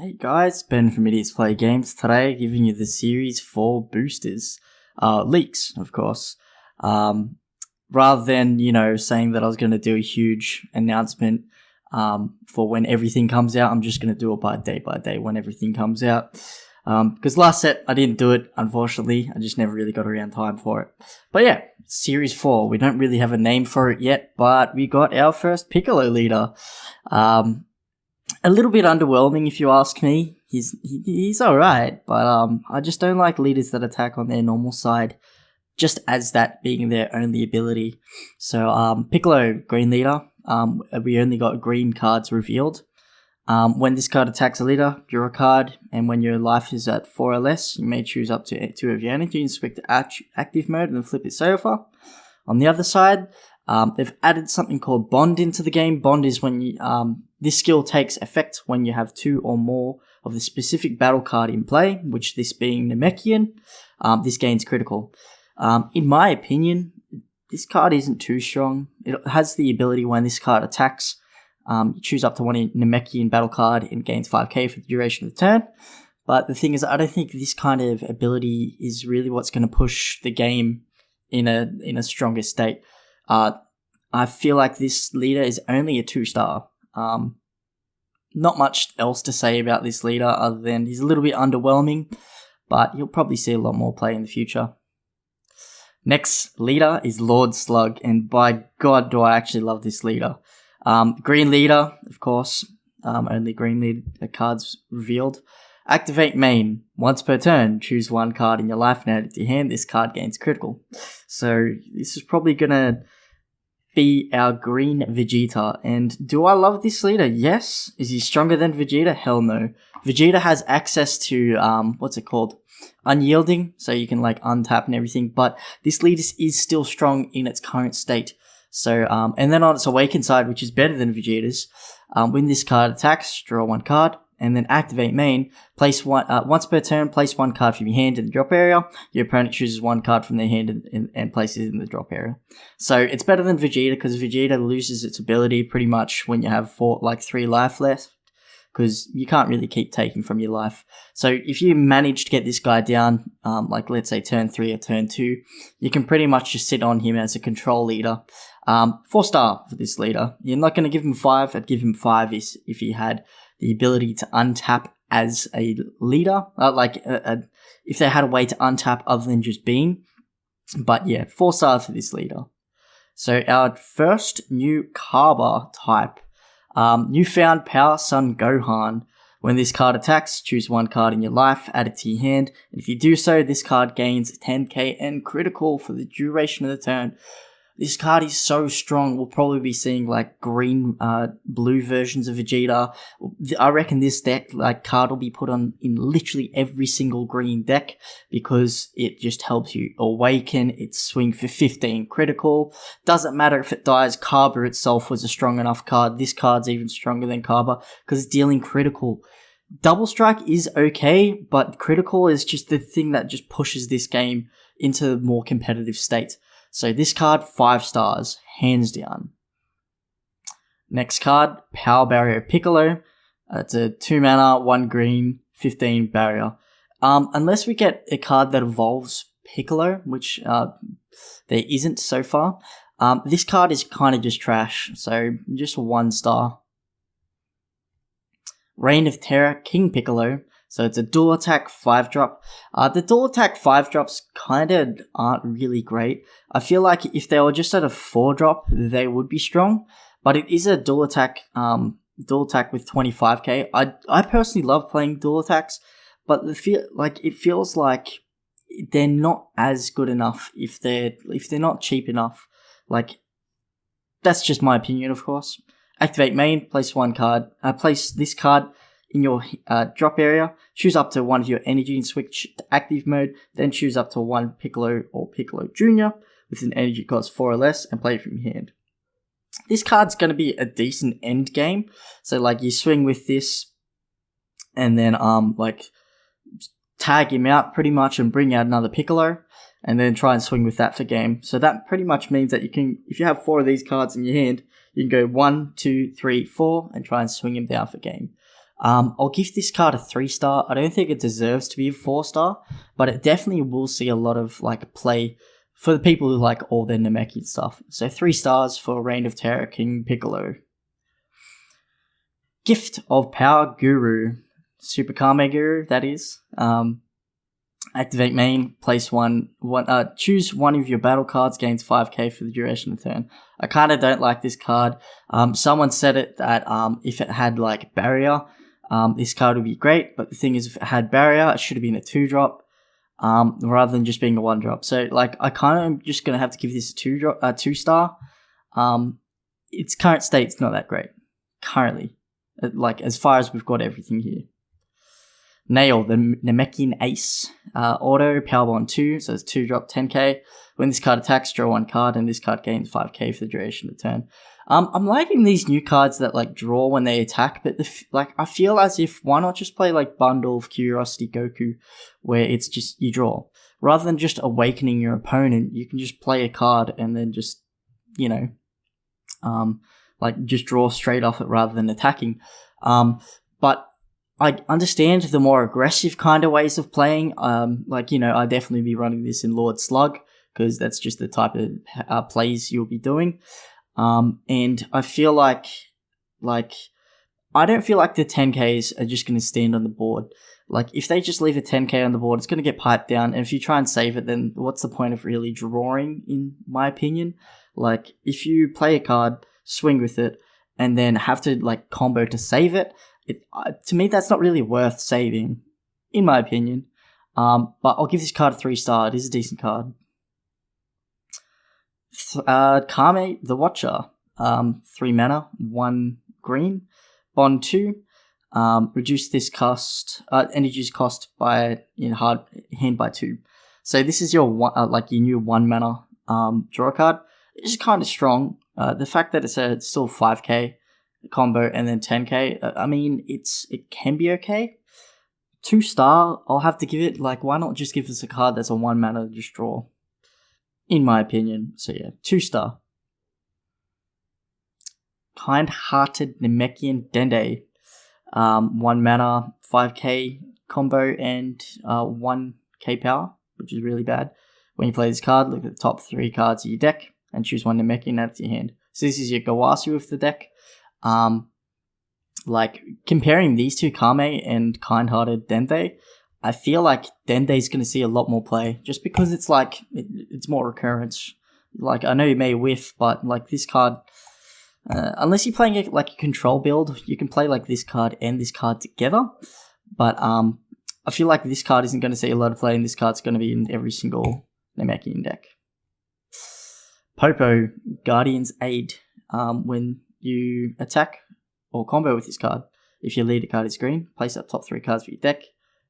Hey guys, Ben from Idiots Play Games. Today, giving you the Series 4 boosters. Uh, leaks, of course. Um, rather than, you know, saying that I was going to do a huge announcement um, for when everything comes out, I'm just going to do it by day by day when everything comes out. Because um, last set, I didn't do it, unfortunately. I just never really got around time for it. But yeah, Series 4. We don't really have a name for it yet, but we got our first Piccolo leader. Um, a little bit underwhelming if you ask me. He's he, he's all right, but um, I just don't like leaders that attack on their normal side, just as that being their only ability. So um, Piccolo green leader. Um, we only got green cards revealed. Um, when this card attacks a leader, draw a card, and when your life is at 4 or less, you may choose up to 2 of your energy and switch to active mode and flip it over. On the other side, um, they've added something called Bond into the game. Bond is when you, um, this skill takes effect when you have two or more of the specific battle card in play, which this being Namekian, um, this gains critical. Um, in my opinion, this card isn't too strong. It has the ability when this card attacks, um, you choose up to one Namekian battle card and gains 5k for the duration of the turn. But the thing is, I don't think this kind of ability is really what's going to push the game in a in a stronger state. Uh, I feel like this leader is only a two star. Um, not much else to say about this leader other than he's a little bit underwhelming, but you'll probably see a lot more play in the future. Next leader is Lord Slug, and by God, do I actually love this leader. Um, green leader, of course, um, only green leader cards revealed. Activate main. Once per turn, choose one card in your life and add it to your hand. This card gains critical. So this is probably gonna be our green Vegeta. And do I love this leader? Yes. Is he stronger than Vegeta? Hell no. Vegeta has access to, um, what's it called? Unyielding, so you can like untap and everything, but this leader is still strong in its current state. So, um, and then on its awakened side, which is better than Vegeta's, um, when this card attacks, draw one card and then activate main. Place one uh, once per turn. Place one card from your hand in the drop area. Your opponent chooses one card from their hand and, and, and places it in the drop area. So it's better than Vegeta because Vegeta loses its ability pretty much when you have four like three life left. Because you can't really keep taking from your life. So if you manage to get this guy down, um, like let's say turn three or turn two, you can pretty much just sit on him as a control leader. Um, four star for this leader. You're not going to give him five. I'd give him five if, if he had the ability to untap as a leader, uh, like a, a, if they had a way to untap other than just being. But yeah, four stars for this leader. So our first new Cabba type, um, newfound Power Son Gohan. When this card attacks, choose one card in your life, add it to your hand, and if you do so, this card gains 10k and critical for the duration of the turn. This card is so strong. We'll probably be seeing like green, uh, blue versions of Vegeta. I reckon this deck, like card, will be put on in literally every single green deck because it just helps you awaken. Its swing for 15 critical. Doesn't matter if it dies. Cabba itself was a strong enough card. This card's even stronger than Cabba because it's dealing critical. Double strike is okay, but critical is just the thing that just pushes this game into a more competitive state. So this card, 5 stars, hands down. Next card, Power Barrier Piccolo. Uh, it's a 2 mana, 1 green, 15 barrier. Um, unless we get a card that evolves Piccolo, which uh, there isn't so far, um, this card is kind of just trash, so just 1 star. Reign of Terror King Piccolo. So it's a dual attack 5 drop. Uh, the dual attack 5 drops kind of aren't really great. I feel like if they were just at a 4 drop, they would be strong. But it is a dual attack, um, dual attack with 25k. I, I personally love playing dual attacks, but the feel like it feels like they're not as good enough if they're if they're not cheap enough. Like that's just my opinion, of course. Activate main, place one card. Uh, place this card in your uh, drop area, choose up to one of your energy and switch to active mode, then choose up to one Piccolo or Piccolo Jr. with an energy cost 4 or less and play it from your hand. This card's going to be a decent end game, so like you swing with this and then um like tag him out pretty much and bring out another Piccolo and then try and swing with that for game. So that pretty much means that you can, if you have four of these cards in your hand, you can go one, two, three, four, and try and swing him down for game. Um, I'll give this card a three star. I don't think it deserves to be a four star, but it definitely will see a lot of like play for the people who like all their Namekian stuff. So three stars for Reign of Terror King Piccolo. Gift of Power Guru. Super Kami Guru, that is. Um, activate main, place one, one uh, choose one of your battle cards, gains 5k for the duration of turn. I kind of don't like this card. Um, someone said it that um, if it had like barrier, um, this card would be great, but the thing is, if it had barrier, it should have been a two drop, um, rather than just being a one drop. So, like, I kind of am just gonna have to give this a two drop, a two star. Um, its current state's not that great currently, uh, like as far as we've got everything here. Nail, the Namekian Ace. Uh, auto, Power Bond 2, so it's 2 drop 10k. When this card attacks, draw one card, and this card gains 5k for the duration of the turn. Um, I'm liking these new cards that like draw when they attack, but the f- like I feel as if why not just play like Bundle of Curiosity Goku, where it's just you draw rather than just awakening your opponent. You can just play a card and then just you know, um, like just draw straight off it rather than attacking. Um, but I understand the more aggressive kind of ways of playing. Um, like you know, I definitely be running this in Lord Slug because that's just the type of uh, plays you'll be doing. Um, and I feel like, like, I don't feel like the 10Ks are just going to stand on the board. Like, if they just leave a 10K on the board, it's going to get piped down. And if you try and save it, then what's the point of really drawing, in my opinion? Like, if you play a card, swing with it, and then have to, like, combo to save it, it, uh, to me, that's not really worth saving, in my opinion. Um, but I'll give this card a three star. It is a decent card. Uh, Kami the Watcher, um, three mana, one green. Bond two, um, reduce this cost, uh, energy's cost by in hard hand by two. So this is your one, uh, like your new one mana um, draw card. It's kind of strong. Uh, the fact that it's a it's still five k combo and then 10k. Uh, mean, it's it can be okay. Two star, I'll have to give it. Like, why not just give us a card that's a one mana just draw? In my opinion. So yeah, two star. Kind-hearted Namekian Dende. Um, one mana, 5k combo, and uh, 1k power, which is really bad. When you play this card, look at the top three cards of your deck and choose one Namekian out of your hand. So this is your Gowasu of the deck. Um, like comparing these two Kami and kind-hearted Dende, I feel like Dende's going to see a lot more play just because it's like it, it's more recurrence. Like I know you may whiff, but like this card, uh, unless you're playing a, like a control build, you can play like this card and this card together. But um, I feel like this card isn't going to see a lot of play, and this card's going to be in every single Namekian deck. Popo Guardian's Aid. Um, when you attack or combo with this card. If your leader card is green, place up top three cards for your deck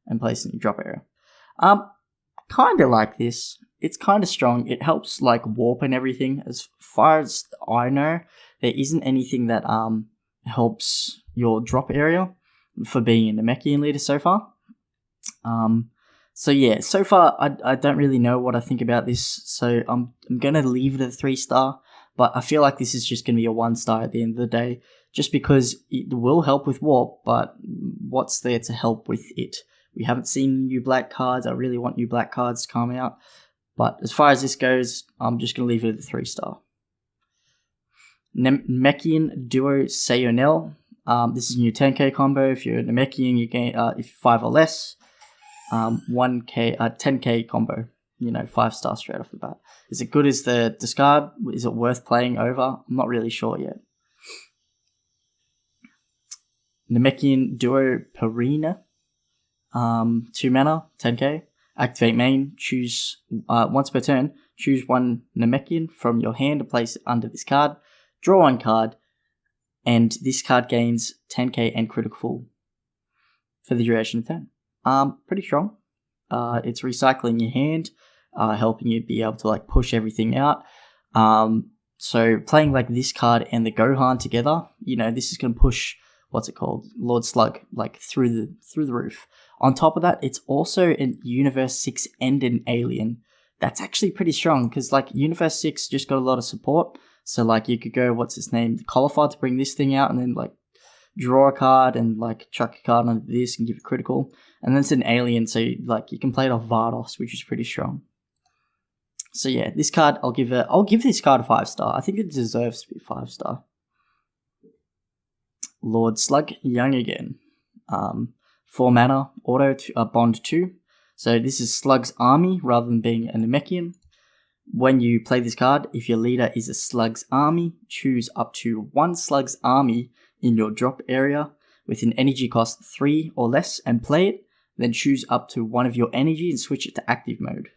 and place in your drop area. Um, kind of like this. It's kind of strong. It helps like warp and everything. As far as I know, there isn't anything that um helps your drop area for being a Namekian leader so far. Um, so yeah, so far I, I don't really know what I think about this. So I'm I'm gonna leave it at three star. But I feel like this is just going to be a one star at the end of the day, just because it will help with Warp, but what's there to help with it? We haven't seen new black cards. I really want new black cards to come out. But as far as this goes, I'm just going to leave it at the three star. Namekian Duo Saonel. Um, this is a new 10k combo. If you're Namekian, you gain uh, if five or less. Um, 1k, uh, 10k combo you know, five star straight off the bat. Is it good as the discard? Is it worth playing over? I'm not really sure yet. Namekian Duo Pirina. Um, two mana, 10k. Activate main, choose uh, once per turn, choose one Namekian from your hand to place under this card. Draw one card, and this card gains 10k and critical for the duration of turn. Um, pretty strong. Uh, it's recycling your hand uh, helping you be able to like push everything out. Um, so playing like this card and the Gohan together, you know, this is going to push what's it called, Lord Slug, like through the through the roof. On top of that, it's also in Universe Six and an Alien. That's actually pretty strong because like Universe Six just got a lot of support. So like you could go, what's his name, Caulifla to bring this thing out, and then like draw a card and like chuck a card onto this and give it critical. And then it's an alien, so like you can play it off Vados, which is pretty strong. So yeah, this card I'll give it. I'll give this card a five star. I think it deserves to be five star. Lord Slug Young again. Um, four mana auto to, uh, bond two. So this is Slug's army rather than being a Namekian. When you play this card, if your leader is a Slug's army, choose up to one Slug's army in your drop area with an energy cost 3 or less and play it, then choose up to one of your energy and switch it to active mode.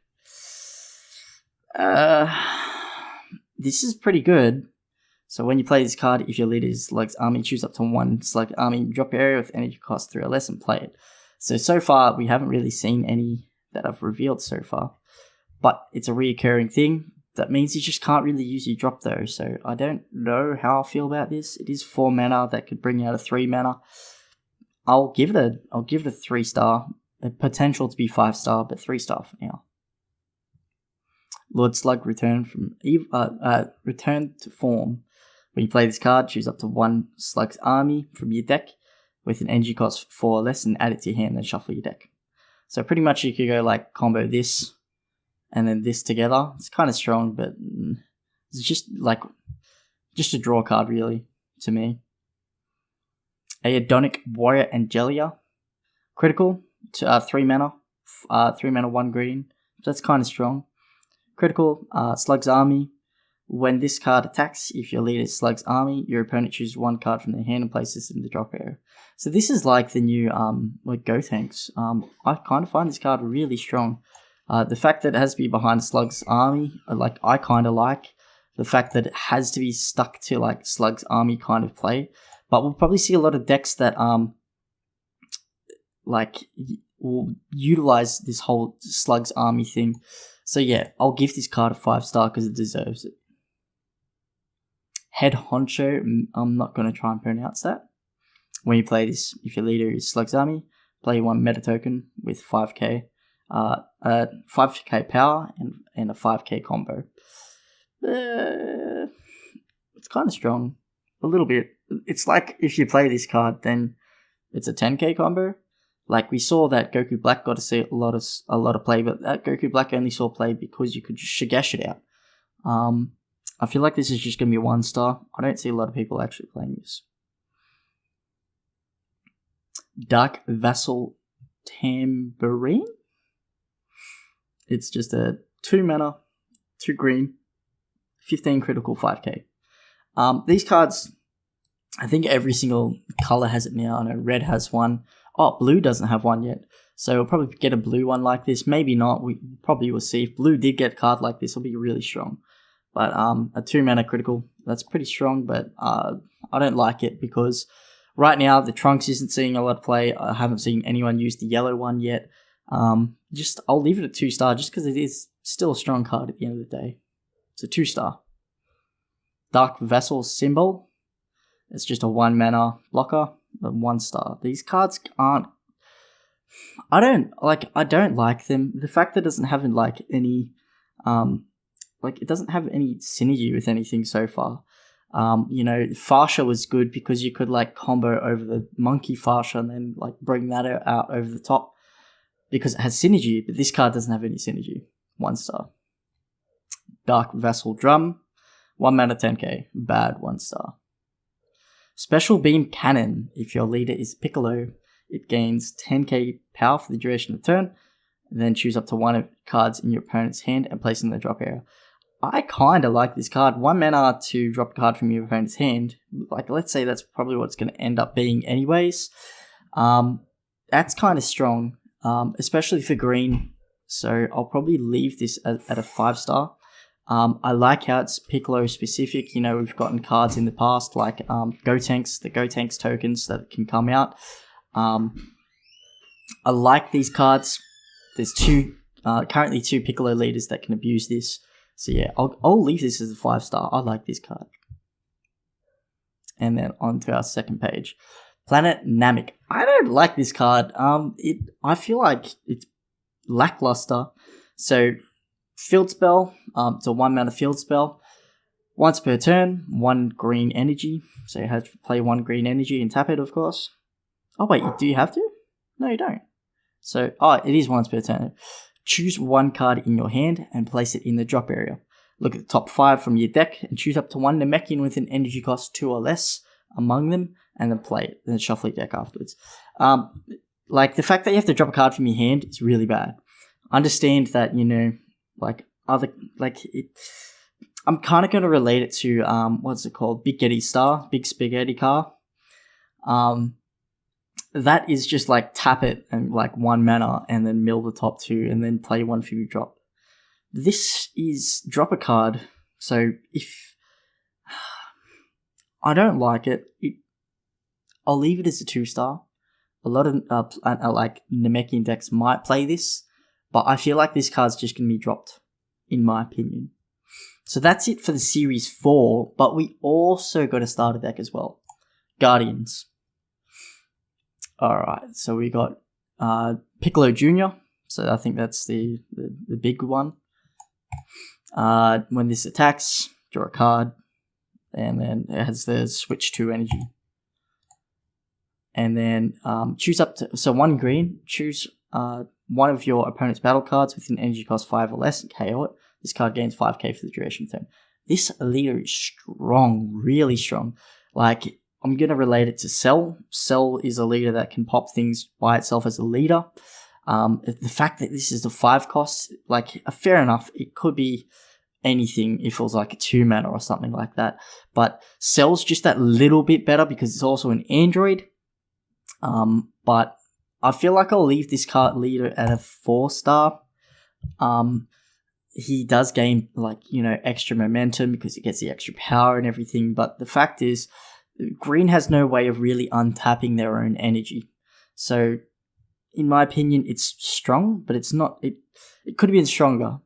Uh, this is pretty good. So when you play this card, if your leader is Slug's army, choose up to one Slug army drop area with energy cost 3 or less and play it. So, so far, we haven't really seen any that I've revealed so far. But it's a reoccurring thing that means you just can't really use your drop though, so I don't know how I feel about this. It is four mana that could bring out a three mana. I'll give it a I'll give it a three star. A potential to be five star, but three star for now. Lord Slug returned from uh, uh, return to form. When you play this card, choose up to one Slug's army from your deck with an energy cost four or less and add it to your hand and shuffle your deck. So pretty much you could go like combo this and then this together. It's kind of strong, but mm, it's just like just a draw card really to me. Aerodonic Warrior Angila, critical to uh, three mana, uh, three mana, one green. That's kind of strong. Critical uh, Slug's Army. When this card attacks, if your leader Slug's Army, your opponent chooses one card from their hand and places it in the drop area. So this is like the new um like Gotenks. Um, I kind of find this card really strong. Uh, the fact that it has to be behind Slug's army, uh, like I kind of like. The fact that it has to be stuck to like Slug's army kind of play, but we'll probably see a lot of decks that um, like will utilize this whole Slug's army thing. So yeah, I'll give this card a five star because it deserves it. Head honcho, I'm not going to try and pronounce that. When you play this, if your leader is Slug's army, play one meta token with 5k uh, a 5k power and, and a 5k combo. Uh, it's kind of strong. A little bit. It's like if you play this card, then it's a 10k combo. Like we saw that Goku Black got to see a lot of a lot of play, but that Goku Black only saw play because you could just Shigesh it out. Um, I feel like this is just gonna be one star. I don't see a lot of people actually playing this. Dark Vassal Tambourine. It's just a two mana, two green, 15 critical, 5k. Um, these cards, I think every single color has it now. I know red has one. Oh, blue doesn't have one yet. So we'll probably get a blue one like this. Maybe not. We probably will see. If blue did get a card like this, it'll be really strong. But um, a two mana critical, that's pretty strong. But uh, I don't like it because right now the Trunks isn't seeing a lot of play. I haven't seen anyone use the yellow one yet. Um, just I'll leave it at two star just because it is still a strong card at the end of the day. It's a two star. Dark Vessel Cymbal. It's just a one mana blocker, but one star. These cards aren't. I don't like. I don't like them. The fact that it doesn't have like any, um, like it doesn't have any synergy with anything so far. Um, you know, Fasha was good because you could like combo over the monkey Fasha and then like bring that out over the top because it has synergy, but this card doesn't have any synergy. One star. Dark Vassal Drum, 1 mana 10k, bad 1 star. Special Beam Cannon, if your leader is Piccolo, it gains 10k power for the duration of the turn, then choose up to one of cards in your opponent's hand and place in the drop area. I kinda like this card. One mana to drop a card from your opponent's hand. Like, let's say that's probably what it's gonna end up being anyways. Um, that's kind of strong um, especially for green. So I'll probably leave this at, at a five star. Um, I like how it's Piccolo specific. You know, we've gotten cards in the past like um, Gotenks, the Go Tanks tokens that can come out. Um, I like these cards. There's two, uh, currently two Piccolo leaders that can abuse this. So yeah, I'll, I'll leave this as a five star. I like this card. And then on to our second page. Planet Namek. I don't like this card. Um, it I feel like it's lackluster. So, field spell. Um, it's a one mana field spell. Once per turn, one green energy. So you have to play one green energy and tap it, of course. Oh wait, do you have to? No, you don't. So, oh, it is once per turn. Choose one card in your hand and place it in the drop area. Look at the top five from your deck and choose up to one Namekian with an energy cost two or less among them, and then play it. Then shuffle your deck afterwards. Um, like the fact that you have to drop a card from your hand is really bad. Understand that you know, like other like it. I'm kind of going to relate it to um, what's it called? Big Getty Star, Big Spaghetti Car. Um, that is just like tap it and like one mana and then mill the top two and then play one for you drop. This is drop a card. So if I don't like it, it I'll leave it as a two star. A lot of uh, uh, like Namekian decks might play this, but I feel like this card's just going to be dropped, in my opinion. So that's it for the series four, but we also got a starter deck as well. Guardians. Alright, so we got uh, Piccolo Jr., so I think that's the, the, the big one. Uh, when this attacks, draw a card, and then it has the switch to energy. And then um, choose up to so one green. Choose uh, one of your opponent's battle cards with an energy cost five or less and KO it. This card gains 5k for the duration of turn. This leader is strong, really strong. Like, I'm going to relate it to Cell. Cell is a leader that can pop things by itself as a leader. Um, the fact that this is the five cost, like, uh, fair enough, it could be anything if it was like a two mana or something like that. But Cell's just that little bit better because it's also an Android. Um, but I feel like I'll leave this card leader at a four star. Um, he does gain like you know extra momentum because he gets the extra power and everything. But the fact is, Green has no way of really untapping their own energy. So, in my opinion, it's strong, but it's not. It it could have been stronger.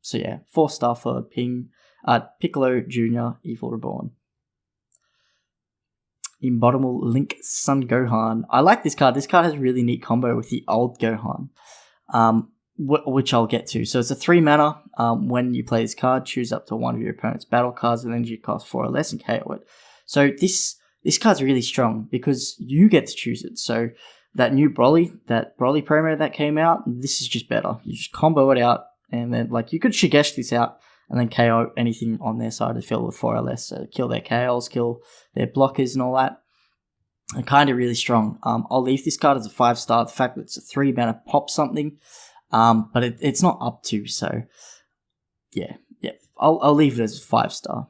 So yeah, four star for Ping, uh, Piccolo Junior, Evil Reborn. Inbottomable Link Son Gohan. I like this card. This card has a really neat combo with the old Gohan. Um, which I'll get to. So it's a three mana. Um, when you play this card, choose up to one of your opponent's battle cards and energy cost four or less and KO it. So this this card's really strong because you get to choose it. So that new Broly, that Broly promo that came out, this is just better. You just combo it out, and then like you could Shigesh this out and then KO anything on their side to fill with four or less. So kill their KOs, kill their blockers, and all that. And kind of really strong. Um, I'll leave this card as a five star. The fact that it's a three mana pop something um, but it, it's not up to, so yeah, yeah. I'll, I'll leave it as a five star.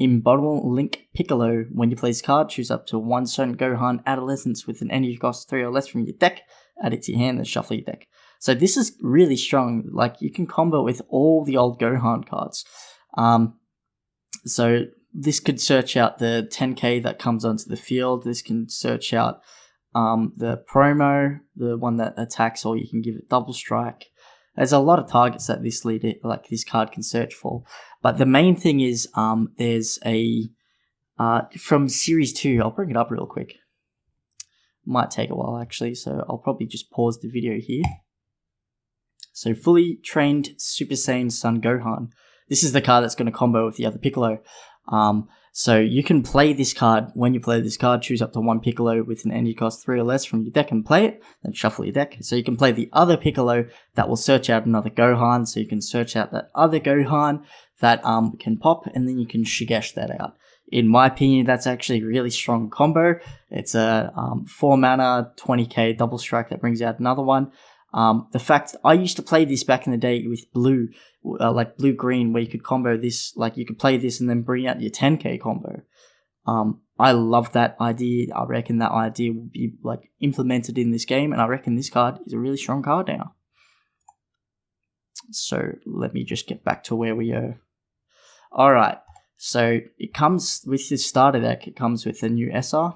Inbottomable Link Piccolo. When you play this card, choose up to one certain Gohan Adolescence with an energy cost 3 or less from your deck, add it to your hand, and shuffle your deck. So this is really strong. Like, you can combo with all the old Gohan cards. Um, so this could search out the 10k that comes onto the field. This can search out um, the promo, the one that attacks, or you can give it double strike. There's a lot of targets that this leader, like this card, can search for. But the main thing is, um, there's a uh, from series two. I'll bring it up real quick. Might take a while actually, so I'll probably just pause the video here. So fully trained Super Saiyan Son Gohan. This is the card that's going to combo with the other Piccolo. Um, so you can play this card when you play this card, choose up to one Piccolo with an energy cost three or less from your deck and play it, then shuffle your deck. So you can play the other Piccolo that will search out another Gohan, so you can search out that other Gohan that um can pop, and then you can Shigesh that out. In my opinion, that's actually a really strong combo. It's a um, 4 mana, 20k double strike that brings out another one. Um, the fact I used to play this back in the day with blue, uh, like blue green, where you could combo this, like you could play this and then bring out your 10k combo. Um, I love that idea. I reckon that idea will be like implemented in this game, and I reckon this card is a really strong card now. So let me just get back to where we are. All right. So it comes with this starter deck. It comes with a new SR,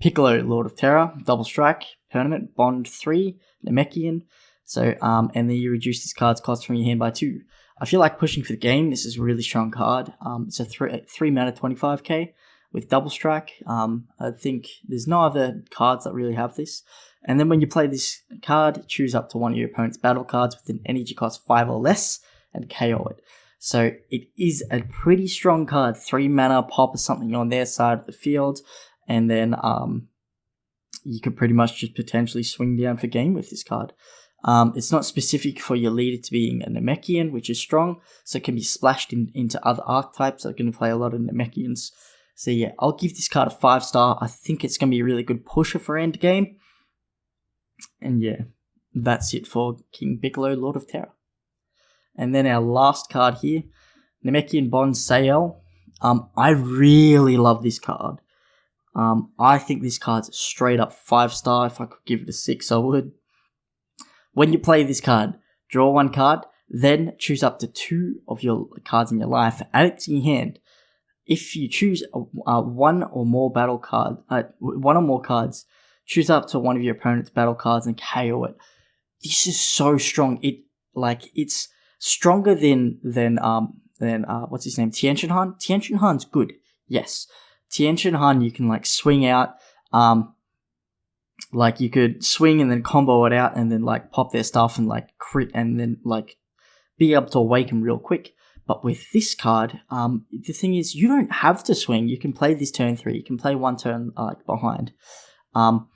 Piccolo, Lord of Terror, Double Strike, Permanent, Bond 3, Namekian. So, um, and then you reduce this card's cost from your hand by 2. I feel like pushing for the game, this is a really strong card. Um, it's a 3, three mana 25k with Double Strike. Um, I think there's no other cards that really have this. And then when you play this card, choose up to one of your opponent's battle cards with an energy cost 5 or less and KO it. So it is a pretty strong card. Three mana, pop or something on their side of the field, and then um, you could pretty much just potentially swing down for game with this card. Um, it's not specific for your leader to being a Namekian, which is strong, so it can be splashed in, into other archetypes. are going to play a lot of Namekians. So yeah, I'll give this card a 5 star. I think it's going to be a really good pusher for end game. And yeah, that's it for King Bigelow, Lord of Terror. And then our last card here, Namekian Bond Sayel. Um, I really love this card. Um, I think this card's straight up 5 star. If I could give it a 6, I would. When you play this card, draw one card, then choose up to two of your cards in your life, add it to your hand. If you choose one or more battle card, uh, one or more cards, choose up to one of your opponent's battle cards and KO it. This is so strong. It like it's stronger than than um than uh what's his name Tian Han. Tian Han's good, yes. Tian Han you can like swing out. Um, like you could swing and then combo it out and then like pop their stuff and like crit and then like be able to awaken real quick. But with this card, um, the thing is you don't have to swing. You can play this turn three. You can play one turn like behind. Um,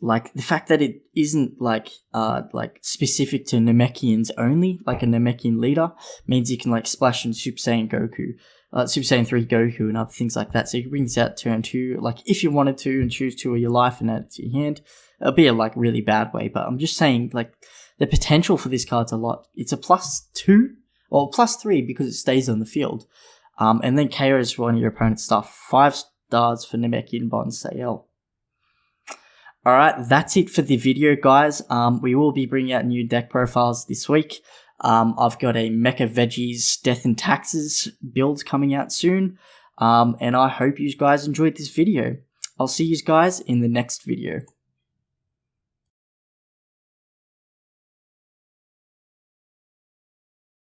like the fact that it isn't like uh like specific to Namekians only, like a Namekian leader, means you can like splash in Super Saiyan Goku uh, Super Saiyan 3 Goku and other things like that. So you can bring this out to turn 2, like if you wanted to, and choose 2 of your life and add it to your hand. It'll be a like really bad way, but I'm just saying, like, the potential for this card's a lot. It's a plus 2, or plus 3 because it stays on the field. Um, and then KO is one of your opponent's stuff. 5 stars for Namekian Bond Sayel. Alright, that's it for the video, guys. Um, we will be bringing out new deck profiles this week. Um, I've got a Mecha Veggies Death and Taxes build coming out soon. Um, and I hope you guys enjoyed this video. I'll see you guys in the next video.